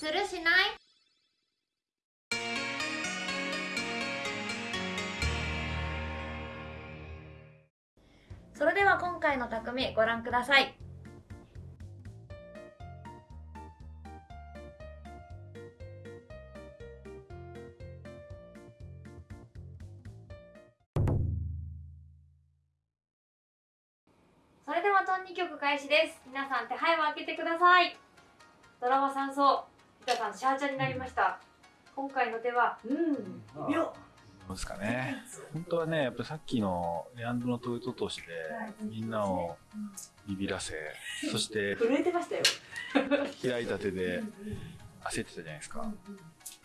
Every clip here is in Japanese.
するしない？それでは今回の匠ご覧ください。それではトン2曲開始です。皆さん手配を開けてください。ドラマ三層。板さんシャーチャになりました。今回の手はうんよどうですかね。本当はね、やっぱさっきのレアンドのトヨト投資で、みんなをビビらせ、そして震えてましたよ。開いた手で焦ってたじゃないですか。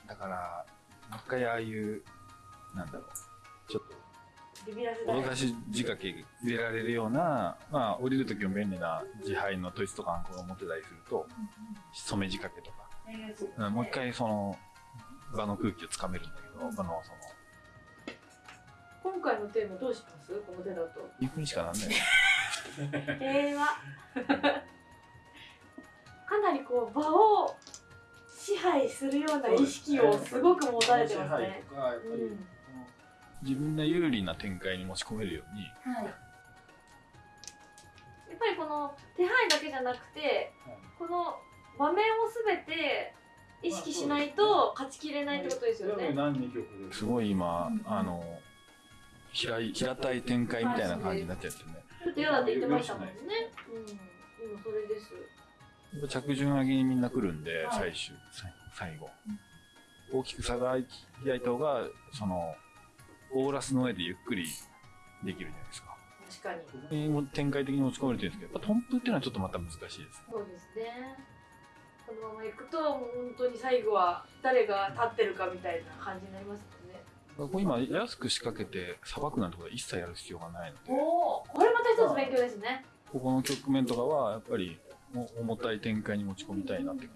だから、もう一回ああいう、なんだろう、ちょっビビらせと、脅かし仕掛け入れられるような、まあ、降りる時も便利な自敗のトイツとかアンコを持ってたりすると、染め仕掛けとか、うんもう一回その、場の空気をつかめるんだけど、場のその、今回のテーマどうします？この手だと。インフにしかなんない。よ平和かなりこう場を支配するような意識をすごく持たれてますね。うん。自分が有利な展開に持ち込めるように、はい。やっぱりこの手配だけじゃなくて、この場面をすべて意識しないと勝ちきれないってことですよね。すごい今、あの平い平たい展開みたいな感じになっちゃってね。ちょっと嫌だって言ってましたもんね。うん。今それです。着順上げにみんな来るんで、はい最終最最後、大きく差が開いた方がそのオーラスの上でゆっくりできるじゃないですか。確かに。展開的に持ち込めるというんですけど、やっぱトンプっていうのはちょっとまた難しいですね。そうですね。このまま行くと、もう本当に最後は誰が立ってるかみたいな感じになりますもんね。ここ今安く仕掛けてさばくなんてことは一切やる必要がないので。おお、これまた一つ勉強ですね。ここの局面とかはやっぱりも重たい展開に持ち込みたいなって感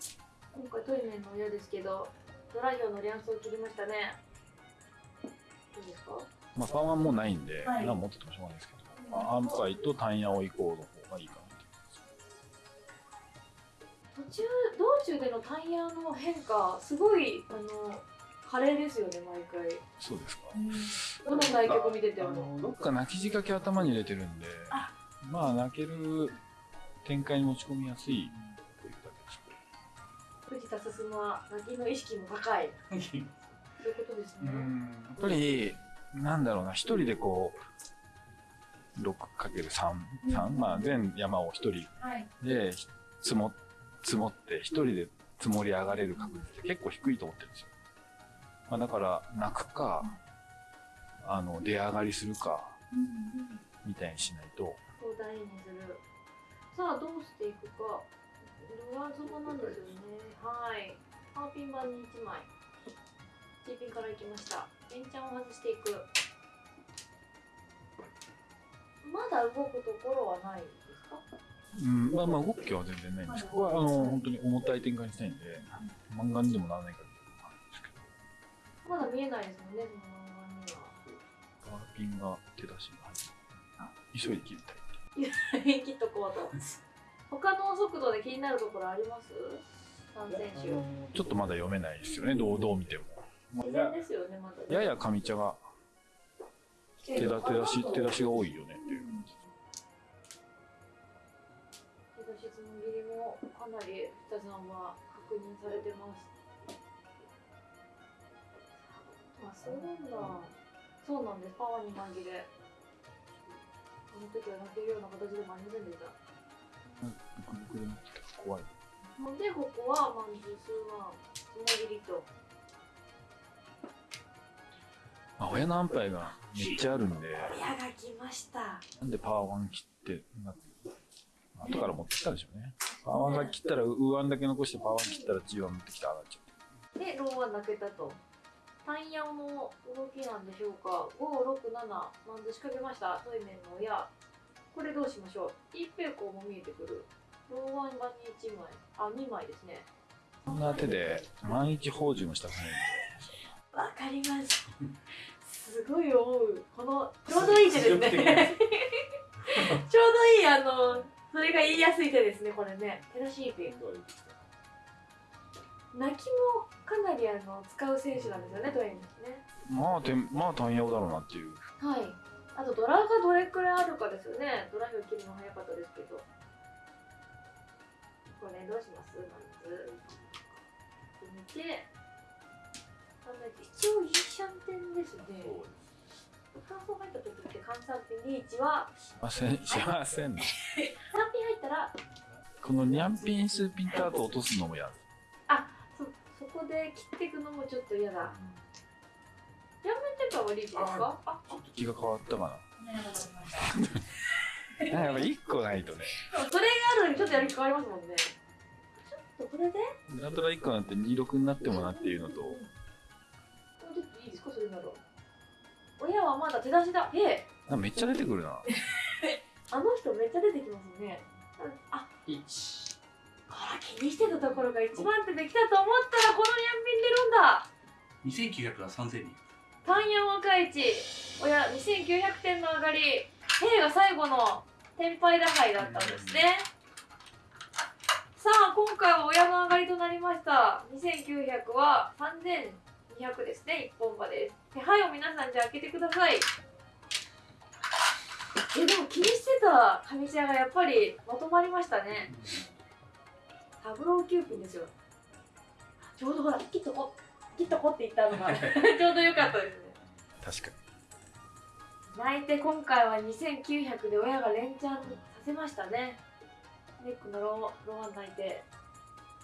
じ今回トイメンの親ですけど、ドラヒョウのリャンスを切りましたね。どうですか？まあパワーもうないんで、はい何持っててもしょうがないですけど、まあ、アンパイとタンヤオイコーの方がいいかな途中道中でのタイヤの変化、すごいあの華麗ですよね毎回。そうですかどの対局見てても。どっか泣き仕掛け頭に入れてるんであまあ泣ける展開に持ち込みやすいというだけです藤田進は泣きの意識も高い。そういうことですね。やっぱりなんだろうな一人でこう 6×3、三まあ、全山を一人はい。で積も積もって一人で積もり上がれる確率って結構低いと思ってるんですよ、まあ、だから泣くかあの出上がりするかみたいにしないとこう大にする。さあどうしていくか。上底なんですよね。はい。ハーピン版に1枚。G ピンからいきました。エンチャンを外していく。まだ動くところはないですか？うんまあまあ動きは全然ないんですここはあの本当に重たい展開にしたいんで漫画にでもならないかっていうのがあるんですけどまだ見えないですもんね、その漫画には。ガーピンが手出しが入って急いで切りたい切っとこうと。他の速度で気になるところあります？三選手。ちょっとまだ読めないですよねどうどう見ても自然ですよね、まだ、ね。やや上茶が手だ手出し手出しが多いよねっていうかなり二さんは確認されてます。あ、そうなんだ。そうなんです。パワーに紛れ。この時は泣けるような形でもありませんでした？怖いので、ここはまず数万、つもぎりと。あ親の安牌がめっちゃあるんで親が来ました。なんでパワー1切ってな後から持ってきたでしょうねパワー1切ったらウーワンだけ残してパワー1切ったら G1 持ってきた上がっちゃで、ローは泣けたと。タイヤの動きなんでしょうか。5、6、7、まず仕掛けました。トイメンの親。これどうしましょう。一平行も見えてくる。ローワン版に1枚。あ、2枚ですね。うそんな手で万一宝珠もしたくないんでわかります。すごい思う。この、ちょうどいい手ですね。ちょうどいい、あの、それが言いやすい手ですね、これね。手出し一平。泣きもかなりあの使う選手なんですよねトイレにね。まあてまあ単ヤオだろうなっていう。はい。あとドラがどれくらいあるかですよね。ドラ表切るの早かったですけど。これどうします？まず見て。一応イーシャンテンですね乾燥入った時って換算点リーチは？しませんしませんね。3ピン入ったらこのニャンピンスピンタート落とすのもやるそそこで切っていくのもちょっと嫌だ。両面テーパーはリーチですかあ気が変わったかな。やっぱ1個ないとね。それがあるのにちょっとやる気変わりますもんね。ちょっとこれで？なんとか1個なんて26になってもなっていうのと。もうちょっといいですか？それなら親はまだ手出しだ。へえ。めっちゃ出てくるな。あの人めっちゃ出てきますね。あ1あら気にしてたところが一番手できたと思ったらこのニャンピン出るんだ。2900が3000人。単四若市。親2900点の上がり。A が最後の天敗打敗だったんですね。さあ今回は親の上がりとなりました。2900は3200ですね一本馬です手配を皆さんじゃあ開けてください。えでも気にしてた上茶がやっぱりまとまりましたね。タブローキューピンですよ。ちょうどほら切っとこ切っとこって言ったのが。ちょうどよかったですね。確か泣いて今回は2900で親が連チャンさせましたね。ネックのローロン泣いて。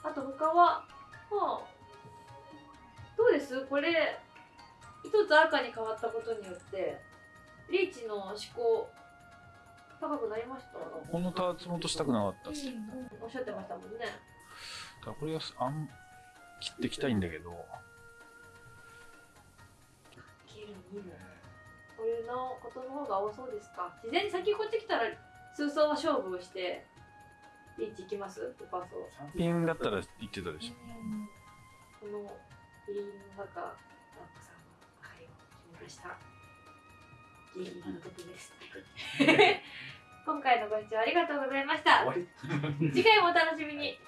あと他はまあどうです？これ一つ赤に変わったことによってリーチの思考高くなりました？にこのターツも落としたくなかったっすおっしゃってましたもんね。だからこれがあん切っていきたいんだけど。切る見る。これのことの方が多そうですか？自然に先こっち来たら数層は勝負をしてリーチいきます？ルパソ3ピンだったら言ってたでしこのギリギリの中ラックさんの愛を決めました。ギリギリの時です。今回のご視聴ありがとうございました。次回もお楽しみに。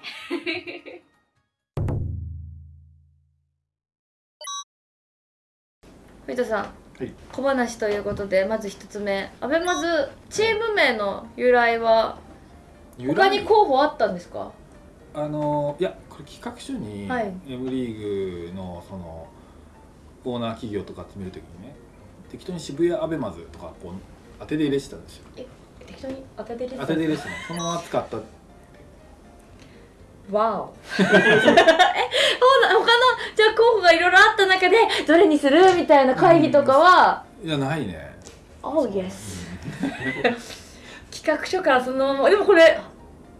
藤田さん、はい。小話ということでまず一つ目。アベマズチーム名の由来は他に候補あったんですか？あのいやこれ企画書に、はい。M リーグのそのオーナー企業とか集めるときにね適当に渋谷アベマズとかこう当てで入れてたんですよ。適当に当ててる当てで入れてたの。そのまま使った。わお。えほな他のじゃあ候補がいろいろあった中でどれにする？みたいな会議とかは、いやないね。Oh yes. 企画書からそのまま。でもこれ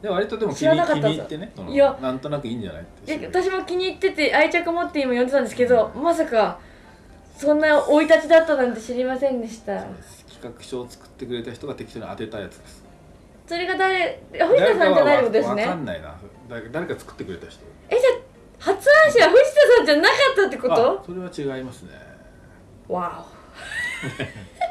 で割とでも気知らに入ってねいや。なんとなくいいんじゃないって。え私も気に入ってて愛着持って今読んでたんですけどまさかそんな生い立ちだったなんて知りませんでした。そうです企画書を作ってくれた人が適当に当てたやつです。それが誰？藤田さんじゃないってことですわかねんないな。誰誰か作ってくれた人。えじゃあ発案者は藤田さんじゃなかったってこあとそれは違いますね。わお